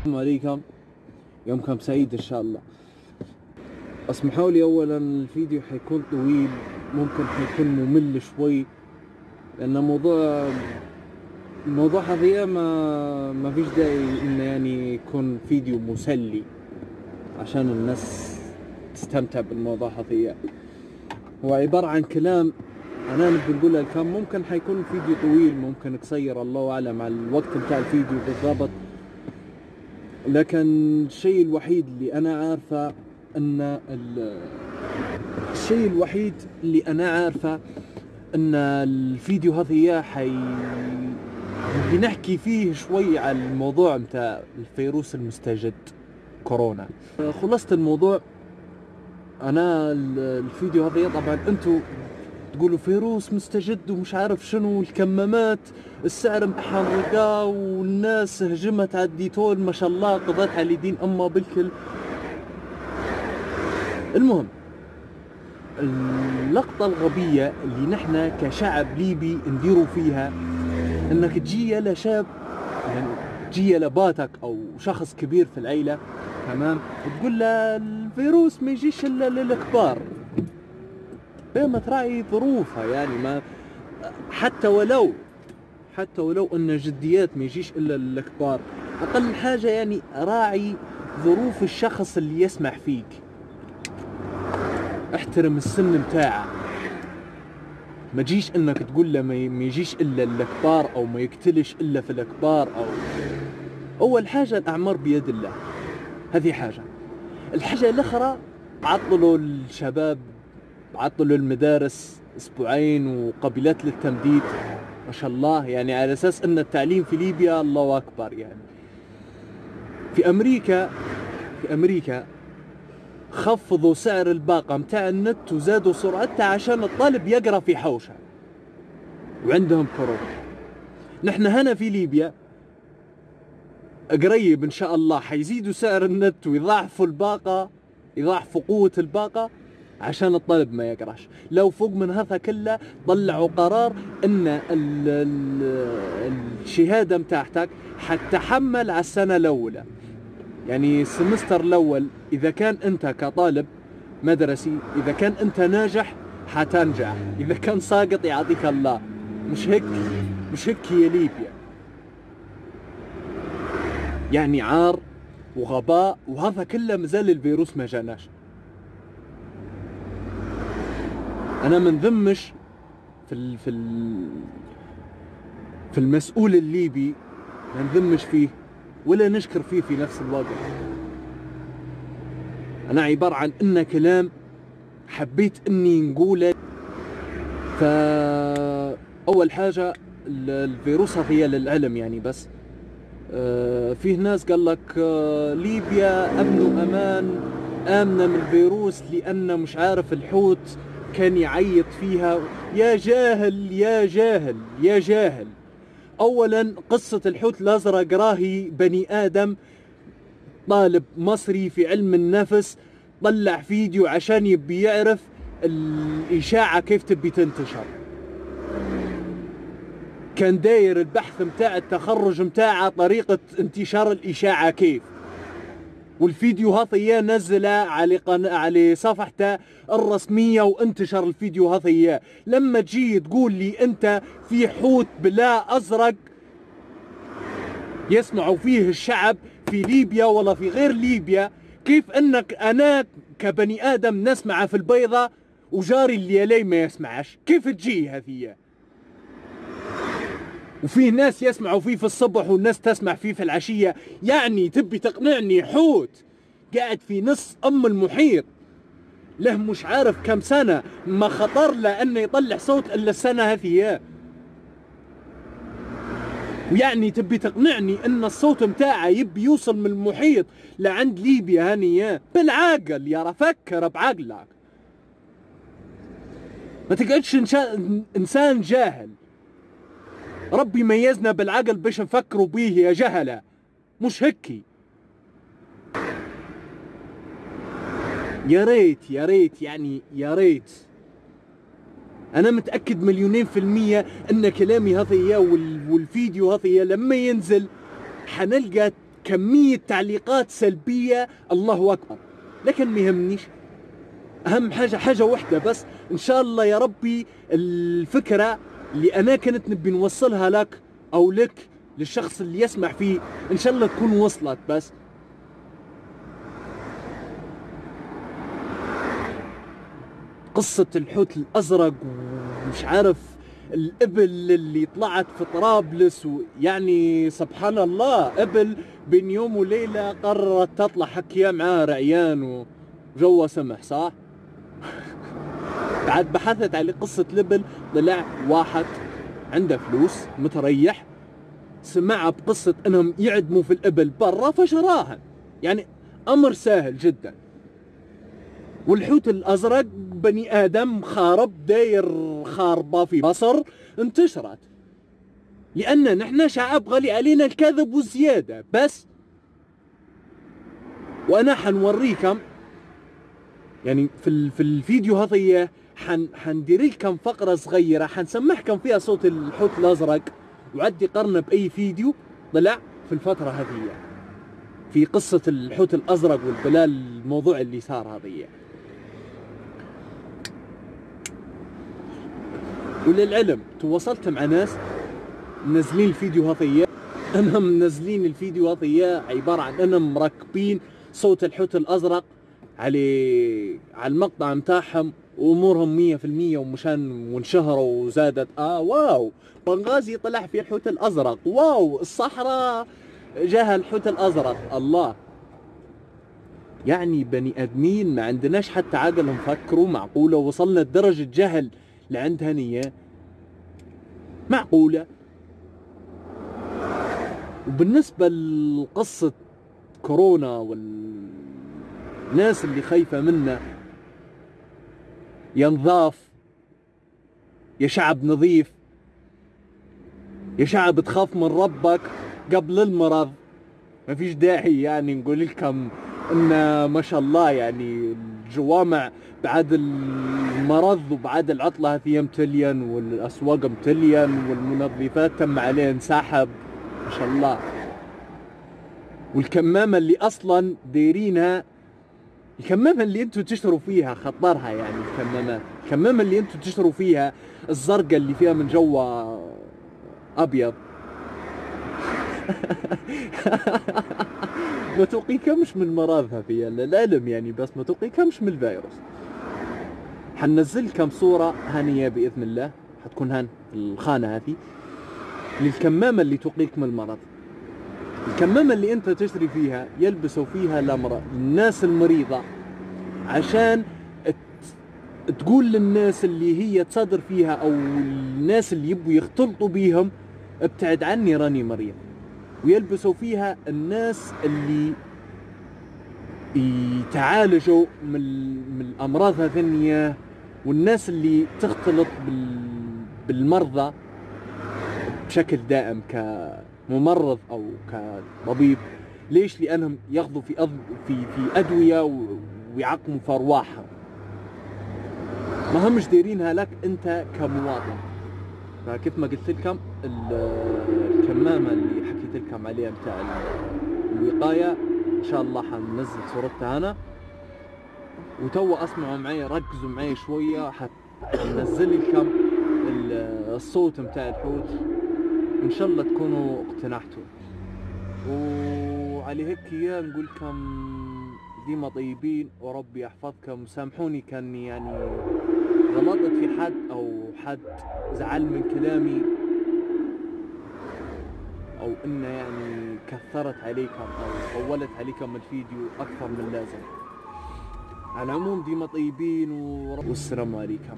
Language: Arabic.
السلام عليكم. يومكم سعيد إن شاء الله. اسمحوا لي اولا الفيديو حيكون طويل ممكن حيكون ممل شوي لأن موضوع الموضوع هذا ما ما فيش داعي إنه يعني يكون فيديو مسلي عشان الناس تستمتع بالموضوع هذا هو عبارة عن كلام أنا نبي نقول الكلام ممكن حيكون فيديو طويل ممكن قصير الله أعلم على الوقت بتاع الفيديو بالضبط. لكن الشيء الوحيد اللي أنا عارفه أن ال- الشيء الوحيد اللي أنا عارفه أن الفيديو هذا حي بنحكي فيه شوي على الموضوع متاع الفيروس المستجد كورونا. خلصت الموضوع أنا ال- الفيديو هذا طبعا أنتم تقولوا فيروس مستجد ومش عارف شنو الكمامات السعر محرقة والناس هجمت على الديتول ما شاء الله قضت على دين أما بالكل. المهم اللقطة الغبية اللي نحن كشعب ليبي نديروا فيها إنك تجي لشاب يعني تجي لباتك أو شخص كبير في العيلة تمام؟ وتقول له الفيروس ما يجيش إلا للكبار. هي ما تراعي ظروفها يعني ما حتى ولو حتى ولو أن جديات ما يجيش إلا للكبار أقل حاجة يعني راعي ظروف الشخص اللي يسمع فيك. احترم السن بتاعه ما تجيش إنك تقول له ما يجيش إلا الكبار أو ما يقتلش إلا في الكبار أو أول حاجة الأعمار بيد الله. هذه حاجة. الحاجة الأخرى عطلوا الشباب عطلوا المدارس أسبوعين وقبلت للتمديد. ما شاء الله يعني على أساس إن التعليم في ليبيا الله أكبر يعني. في أمريكا في أمريكا خفضوا سعر الباقة متاع النت وزادوا سرعتها عشان الطالب يقرأ في حوشة. وعندهم كورونا. نحن هنا في ليبيا قريب إن شاء الله حيزيدوا سعر النت ويضاعفوا الباقة يضاعفوا قوة الباقة. عشان الطالب ما يقراش. لو فوق من هذا كله طلعوا قرار إن ال ال الشهادة متاعتك حتحمل على السنة الأولى. يعني السمستر الأول إذا كان أنت كطالب مدرسي إذا كان أنت ناجح حتنجح. إذا كان ساقط يعطيك الله. مش هيك؟ مش هيك هي ليبيا؟ يعني عار وغباء وهذا كله مازال الفيروس ما جاناش. أنا ما نذمش في ال في ال في المسؤول الليبي ما نذمش فيه ولا نشكر فيه في نفس الوقت. أنا عبارة عن انه كلام حبيت إني نقوله. ف أول حاجة ال- الفيروس هي للعلم يعني بس. آه، فيه ناس قال لك آه، ليبيا أمن وأمان آمنة من الفيروس لأن مش عارف الحوت. كان يعيط فيها. يا جاهل يا جاهل يا جاهل. اولا قصة الحوت الأزرق راهي بني آدم طالب مصري في علم النفس طلع فيديو عشان يبي يعرف الإشاعة كيف تبي تنتشر. كان داير البحث متاع التخرج متاعه طريقة انتشار الإشاعة كيف. والفيديو هذا اياه نزله على قن... على صفحته الرسمية وانتشر الفيديو هذا اياه لما تجي تقول لي أنت في حوت بلا أزرق يسمعوا فيه الشعب في ليبيا ولا في غير ليبيا كيف أنك أنا كبني آدم نسمعه في البيضة وجاري اللي علي ما يسمعش؟ كيف تجي هذه؟ وفي ناس يسمعوا فيه في الصبح والناس تسمع فيه في العشية. يعني تبي تقنعني حوت؟ قاعد في نص أم المحيط. له مش عارف كم سنة. ما خطر له أنه يطلع صوت إلا السنة هذه. ويعني تبي تقنعني إن الصوت متاعه يبي يوصل من المحيط لعند ليبيا هني. بالعقل يا فكر بعقلك. ما تقعدش إنسان جاهل. ربي ميزنا بالعقل باش نفكروا بيه يا جهلة. مش هكي يا ريت يا ريت يعني يا ريت. أنا متأكد مليونين في المية إن كلامي هذا والفيديو هذا لما ينزل حنلقى كمية تعليقات سلبية. الله أكبر. لكن ما يهمنيش. أهم حاجة حاجة واحدة بس. إن شاء الله يا ربي الفكرة اللي أنا كنت نبي نوصلها لك أو لك للشخص اللي يسمع فيه إن شاء الله تكون وصلت بس قصة الحوت الأزرق ومش عارف الإبل اللي طلعت في طرابلس ويعني سبحان الله إبل بين يوم وليلة قررت تطلع حكيها معاه رعيان وجوه سمح صح؟ بعد بحثت على قصة الإبل طلع واحد عنده فلوس متريح سمع بقصة إنهم يعدموا في الإبل برا فشراها. يعني أمر سهل جدا. والحوت الأزرق بني آدم خارب داير خاربة في مصر انتشرت. لأن نحن شعب غالي علينا الكذب والزيادة بس وأنا حنوريكم. يعني في في الفيديو هذا حن حندير لكم فقرة صغيرة حنسمعكم فيها صوت الحوت الأزرق. وعدي قرنا بأي فيديو طلع في الفترة هذه. في قصة الحوت الأزرق والبلال الموضوع اللي صار هذه. وللعلم تواصلت مع ناس منزلين الفيديو هذية أنهم منزلين الفيديو هذية عبارة عن أنهم مركبين صوت الحوت الأزرق. على على المقطع متاعهم وأمورهم مية في المية ومشان وانشهروا وزادت. آه واو. بنغازي طلع في الحوت الأزرق. واو. الصحراء جاها الحوت الأزرق. الله. يعني بني آدمين ما عندناش حتى عقل نفكروا. معقولة وصلنا لدرجة جهل لعندها نية معقولة. وبالنسبة لقصة كورونا والناس اللي خايفة منا. يا نظاف يا شعب نظيف. يا شعب تخاف من ربك قبل المرض. ما فيش داعي يعني نقول لكم إن ما شاء الله يعني الجوامع بعد المرض وبعد العطلة هذه متلين والأسواق متلين والمنظفات تم عليه انسحب. ما شاء الله. والكمامة اللي أصلا دايرينها الكمامة اللي أنتم تشتروا فيها خطرها يعني الكمامات الكمامة اللي أنتم تشتروا فيها الزرقاء اللي فيها من جوا أبيض. ما توقيكمش من مرضها في العلم يعني بس ما توقيكمش من الفيروس. حننزل كم صورة هانية بإذن الله. حتكون هان الخانة هذه. للكمامة اللي تقيك من المرض. الكمامة اللي أنت تشتري فيها يلبسوا فيها الأمراض الناس المريضة عشان تقول للناس اللي هي تصدر فيها أو الناس اللي يبوا يختلطوا بيهم ابتعد عني راني مريض. ويلبسوا فيها الناس اللي يتعالجوا من, من الأمراض هذنية والناس اللي تختلط بالمرضى بشكل دائم كممرض أو كطبيب ليش؟ لأنهم ياخذوا في أض... في في أدوية ويعقموا في أرواحهم. ما همش دايرينها لك أنت كمواطن. فكيف ما قلت لكم الكمامة اللي حكيت لكم عليها بتاع الوقاية إن شاء الله حننزل صورتها أنا. وتو أسمعوا معي ركزوا معي شوية حنزل لكم الصوت متاع الحوت. إن شاء الله تكونوا اقتنعتوا. وعلى هيك يا نقول لكم ديما طيبين وربي يحفظكم. سامحوني كان يعني غلطت في حد أو حد زعل من كلامي أو إنه يعني كثرت عليكم أو طولت عليكم الفيديو أكثر من اللازم. على العموم ديما طيبين والسلام عليكم.